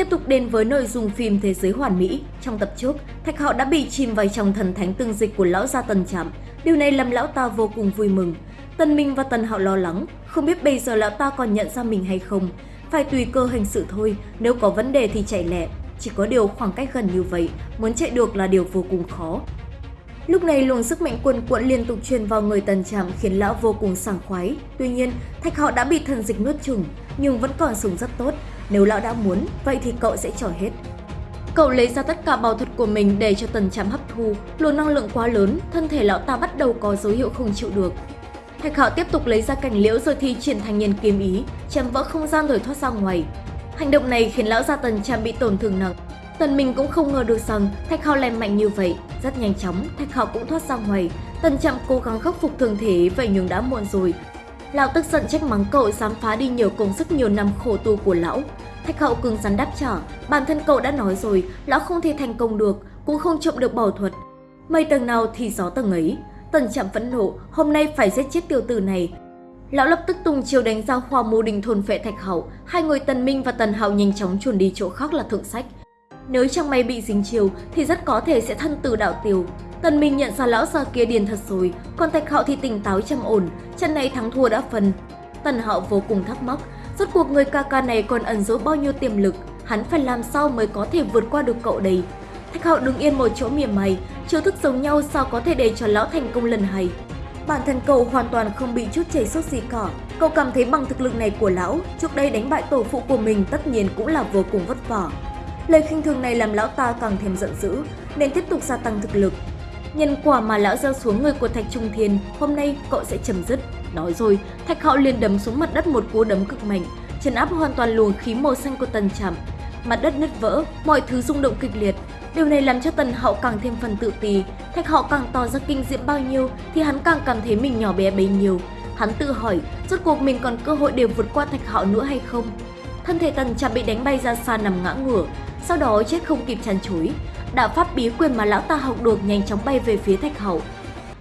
Tiếp tục đến với nội dung phim Thế giới hoàn mỹ, trong tập trước, Thạch Hạo đã bị chìm vào trong thần thánh tương dịch của lão gia Tần Trạm. Điều này làm lão ta vô cùng vui mừng. Tần Minh và Tần Hạo lo lắng, không biết bây giờ lão ta còn nhận ra mình hay không. Phải tùy cơ hành sự thôi, nếu có vấn đề thì chạy lẹ. Chỉ có điều khoảng cách gần như vậy, muốn chạy được là điều vô cùng khó. Lúc này luồng sức mạnh cuồn cuộn liên tục truyền vào người Tần Trạm khiến lão vô cùng sảng khoái. Tuy nhiên, Thạch Hạo đã bị thần dịch nuốt chửng, nhưng vẫn còn sống rất tốt. Nếu lão đã muốn, vậy thì cậu sẽ trở hết. Cậu lấy ra tất cả bảo thuật của mình để cho Tần chạm hấp thu, luồng năng lượng quá lớn, thân thể lão ta bắt đầu có dấu hiệu không chịu được. Thạch Hạo tiếp tục lấy ra cảnh liễu rồi thi triển thành nhân kiếm ý, chém vỡ không gian rồi thoát ra ngoài. Hành động này khiến lão gia Tần chạm bị tổn thương nặng. Tần mình cũng không ngờ được rằng Thạch Hạo lại mạnh như vậy, rất nhanh chóng Thạch Hạo cũng thoát ra ngoài. Tần chạm cố gắng khắc phục thương thế vậy nhưng đã muộn rồi. Lão tức giận trách mắng cậu dám phá đi nhiều công sức nhiều năm khổ tu của lão. Thạch hậu cứng rắn đáp trả, bản thân cậu đã nói rồi, lão không thể thành công được, cũng không trộm được bảo thuật. Mây tầng nào thì gió tầng ấy. Tần Trạm phẫn nộ, hôm nay phải giết chết tiểu tử này. Lão lập tức tung chiều đánh ra khoa mô đình thôn phệ Thạch hậu. hai người Tần Minh và Tần hậu nhanh chóng chuồn đi chỗ khác là thượng sách. Nếu chẳng may bị dính chiều thì rất có thể sẽ thân từ đạo tiêu. Tần Minh nhận ra lão già kia điền thật rồi, còn Thạch Hạo thì tỉnh táo trầm ổn, trận này thắng thua đã phần. Tần Hạo vô cùng thắc mắc, rốt cuộc người ca ca này còn ẩn giấu bao nhiêu tiềm lực, hắn phải làm sao mới có thể vượt qua được cậu đây. Thạch Hạo đứng yên một chỗ mỉa mày, chiêu thức giống nhau sao có thể để cho lão thành công lần hay. Bản thân cậu hoàn toàn không bị chút chảy sốt gì cả. Cậu cảm thấy bằng thực lực này của lão, trước đây đánh bại tổ phụ của mình tất nhiên cũng là vô cùng vất vả. Lời khinh thường này làm lão ta càng thêm giận dữ, nên tiếp tục gia tăng thực lực. Nhân quả mà lão gieo xuống người của Thạch Trung Thiên, hôm nay cậu sẽ chấm dứt. Nói rồi, Thạch Hạo liền đấm xuống mặt đất một cú đấm cực mạnh, chấn áp hoàn toàn luồng khí màu xanh của Tần Trạm. Mặt đất nứt vỡ, mọi thứ rung động kịch liệt. Điều này làm cho Tần Hạo càng thêm phần tự ti. Thạch Hạo càng tỏ ra kinh diễm bao nhiêu thì hắn càng cảm thấy mình nhỏ bé bấy nhiêu. Hắn tự hỏi, rốt cuộc mình còn cơ hội để vượt qua Thạch Hạo nữa hay không? Thân thể Tần Trạm bị đánh bay ra xa nằm ngã ngửa, sau đó chết không kịp chăn chối. Đạo pháp bí quyền mà lão ta học được nhanh chóng bay về phía Thạch Hậu.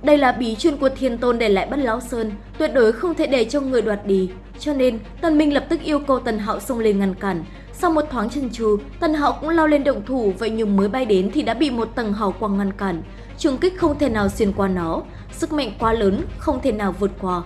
Đây là bí chuyên của Thiên Tôn để lại Bất Lão Sơn, tuyệt đối không thể để cho người đoạt đi. Cho nên, Tần Minh lập tức yêu cầu Tần Hạo xông lên ngăn cản. Sau một thoáng chân chừ, Tần Hạo cũng lao lên động thủ, vậy nhưng mới bay đến thì đã bị một tầng hào quang ngăn cản. Trường kích không thể nào xuyên qua nó, sức mạnh quá lớn, không thể nào vượt qua.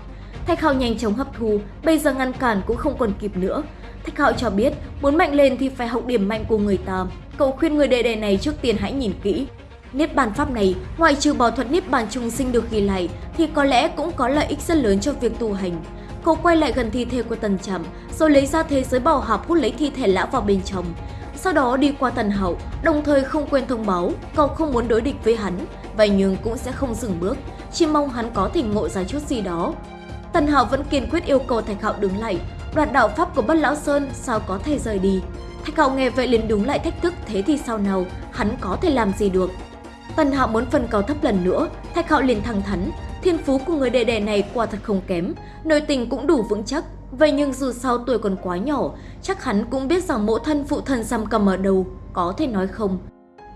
Thạch Hạo nhanh chóng hấp thu, bây giờ ngăn cản cũng không còn kịp nữa. Thạch Hạo cho biết, muốn mạnh lên thì phải học điểm mạnh của người ta. Cậu khuyên người đệ đệ này trước tiên hãy nhìn kỹ. Niết bàn pháp này, ngoài trừ bảo thuật niết bàn trùng sinh được ghi lại, thì có lẽ cũng có lợi ích rất lớn cho việc tu hành. Cậu quay lại gần thi thể của Tần Trầm, rồi lấy ra thế giới bảo hạp hút lấy thi thể lão vào bên trong. Sau đó đi qua Tần Hậu, đồng thời không quên thông báo cậu không muốn đối địch với hắn, vậy nhưng cũng sẽ không dừng bước, chỉ mong hắn có thể ngộ ra chút gì đó. Tần Hạo vẫn kiên quyết yêu cầu Thạch Hạo đứng lại, đoạt đạo pháp của Bất Lão Sơn sao có thể rời đi. Thạch Hạo nghe vậy liền đúng lại thách thức thế thì sao nào, hắn có thể làm gì được. Tần Hạo muốn phân cao thấp lần nữa, Thạch Hạo liền thẳng thắn, thiên phú của người đệ đệ này quả thật không kém, nội tình cũng đủ vững chắc. Vậy nhưng dù sao tuổi còn quá nhỏ, chắc hắn cũng biết rằng mẫu thân phụ thân xăm cầm ở đâu, có thể nói không.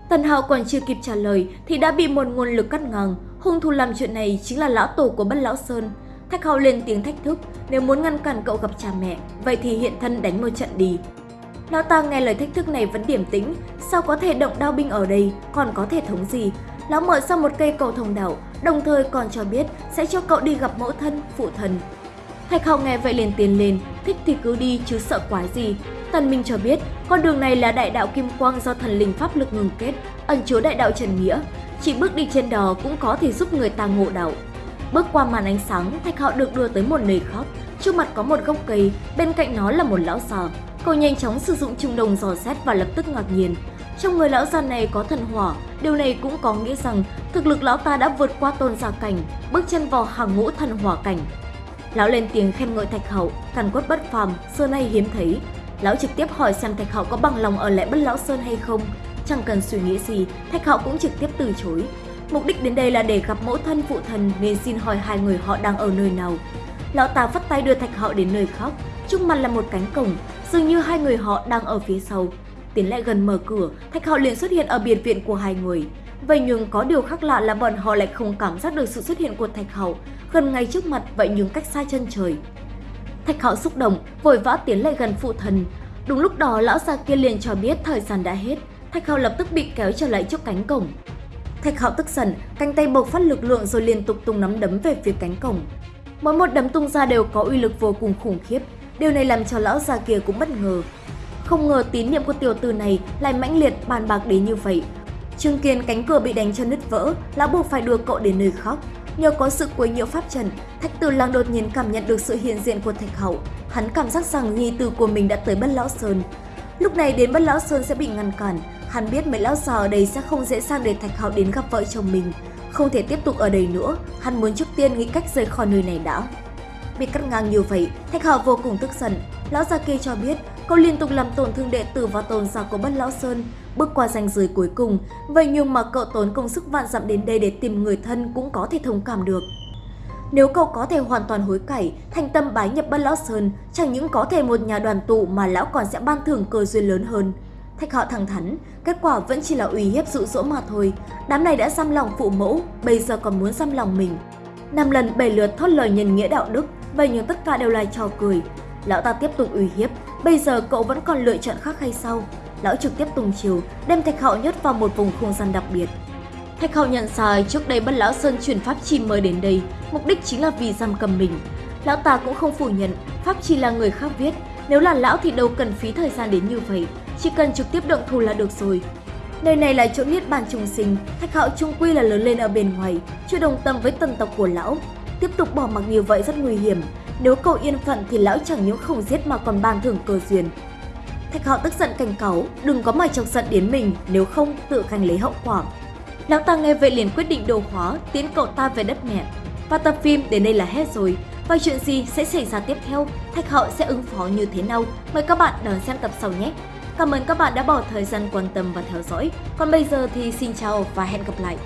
Tần Hạo còn chưa kịp trả lời thì đã bị một nguồn lực cắt ngang, hung thủ làm chuyện này chính là lão tổ của Bất Lão Sơn. Thạch Hạo lên tiếng thách thức, nếu muốn ngăn cản cậu gặp cha mẹ, vậy thì hiện thân đánh một trận đi. Lão ta nghe lời thách thức này vẫn điểm tĩnh, sao có thể động đao binh ở đây, còn có thể thống gì? Lão mở ra một cây cầu thông đạo, đồng thời còn cho biết sẽ cho cậu đi gặp mẫu thân, phụ thần. Thạch Hạo nghe vậy liền tiến lên, thích thì cứ đi chứ sợ quái gì. Tần Minh cho biết, con đường này là đại đạo Kim Quang do thần linh pháp lực ngừng kết, ẩn chứa đại đạo Trần Nghĩa. Chỉ bước đi trên đó cũng có thể giúp người ta ngộ đạo. Bước qua màn ánh sáng, Thạch Hạo được đưa tới một nơi khác. Trước mặt có một gốc cây, bên cạnh nó là một lão già cô nhanh chóng sử dụng trung đồng dò xét và lập tức ngạc nhiên. Trong người lão già này có thần hỏa, điều này cũng có nghĩa rằng thực lực lão ta đã vượt qua tôn giả cảnh, bước chân vào hàng ngũ thần hỏa cảnh. Lão lên tiếng khen ngợi Thạch Hậu, càn quất bất phàm, xưa nay hiếm thấy. Lão trực tiếp hỏi xem Thạch Hậu có bằng lòng ở lại Bất Lão Sơn hay không. Chẳng cần suy nghĩ gì, Thạch Hậu cũng trực tiếp từ chối. Mục đích đến đây là để gặp mẫu thân phụ thần nên xin hỏi hai người họ đang ở nơi nào. Lão ta phát tay đưa Thạch Hạo đến nơi khác, trước mặt là một cánh cổng, dường như hai người họ đang ở phía sau. Tiến lại gần mở cửa, Thạch Hạo liền xuất hiện ở biệt viện của hai người. Vậy nhưng có điều khác lạ là bọn họ lại không cảm giác được sự xuất hiện của Thạch Hạo gần ngay trước mặt vậy nhưng cách xa chân trời. Thạch Hạo xúc động, vội vã tiến lại gần phụ thần. Đúng lúc đó lão già kia liền cho biết thời gian đã hết, Thạch Hạo lập tức bị kéo trở lại trước cánh cổng. Thạch Hạo tức giận, cánh tay bộc phát lực lượng rồi liên tục tung nắm đấm về phía cánh cổng. Mỗi một đấm tung ra đều có uy lực vô cùng khủng khiếp, điều này làm cho lão già kia cũng bất ngờ. Không ngờ tín nhiệm của tiểu tử này lại mãnh liệt bàn bạc đến như vậy. Chứng kiến cánh cửa bị đánh cho nứt vỡ, lão buộc phải đưa cậu đến nơi khác. Nhờ có sự quấy nhiễu pháp trận, Thạch Tử Lang đột nhiên cảm nhận được sự hiện diện của Thạch Hậu. Hắn cảm giác rằng nhi tử của mình đã tới Bất Lão Sơn. Lúc này đến Bất Lão Sơn sẽ bị ngăn cản, hắn biết mấy lão già ở đây sẽ không dễ dàng để Thạch Hậu đến gặp vợ chồng mình. Không thể tiếp tục ở đây nữa, hắn muốn trước tiên nghĩ cách rời khỏi nơi này đã. Bị cắt ngang như vậy, Thạch Hạo vô cùng tức giận. Lão già kia cho biết cậu liên tục làm tổn thương đệ tử và tồn giả của Bất Lão Sơn, bước qua ranh giới cuối cùng. Vậy nhưng mà cậu tốn công sức vạn dặm đến đây để tìm người thân cũng có thể thông cảm được. Nếu cậu có thể hoàn toàn hối cải, thành tâm bái nhập Bất Lão Sơn, chẳng những có thể một nhà đoàn tụ mà lão còn sẽ ban thưởng cơ duyên lớn hơn. Thạch họ thẳng thắn, kết quả vẫn chỉ là uy hiếp dụ dỗ mà thôi. Đám này đã xăm lòng phụ mẫu, bây giờ còn muốn xăm lòng mình. Năm lần bảy lượt thốt lời nhân nghĩa đạo đức, vậy nhưng tất cả đều là trò cười. Lão ta tiếp tục uy hiếp, bây giờ cậu vẫn còn lựa chọn khác hay sao? Lão trực tiếp tung chiều, đem Thạch Hạo nhốt vào một vùng không gian đặc biệt. Thạch Hạo nhận sai trước đây Bất Lão Sơn chuyển pháp chi mới đến đây, mục đích chính là vì giam cầm mình. Lão ta cũng không phủ nhận, pháp chi là người khác viết, nếu là lão thì đâu cần phí thời gian đến như vậy, chỉ cần trực tiếp động thủ là được rồi. Nơi này là chỗ niết bàn trùng sinh, Thạch Hạo trung quy là lớn lên ở bên ngoài, chưa đồng tâm với tần tộc của lão. Tiếp tục bỏ mặc như vậy rất nguy hiểm, nếu cậu yên phận thì lão chẳng những không giết mà còn ban thưởng cơ duyên. Thạch Hạo tức giận cảnh cáo, đừng có mà chọc giận đến mình, nếu không tự khanh lấy hậu quả. Lão ta nghe vậy liền quyết định đồ hóa, tiến cậu ta về đất mẹ. Và tập phim đến đây là hết rồi. Và chuyện gì sẽ xảy ra tiếp theo? Thạch hậu sẽ ứng phó như thế nào? Mời các bạn đón xem tập sau nhé! Cảm ơn các bạn đã bỏ thời gian quan tâm và theo dõi. Còn bây giờ thì xin chào và hẹn gặp lại!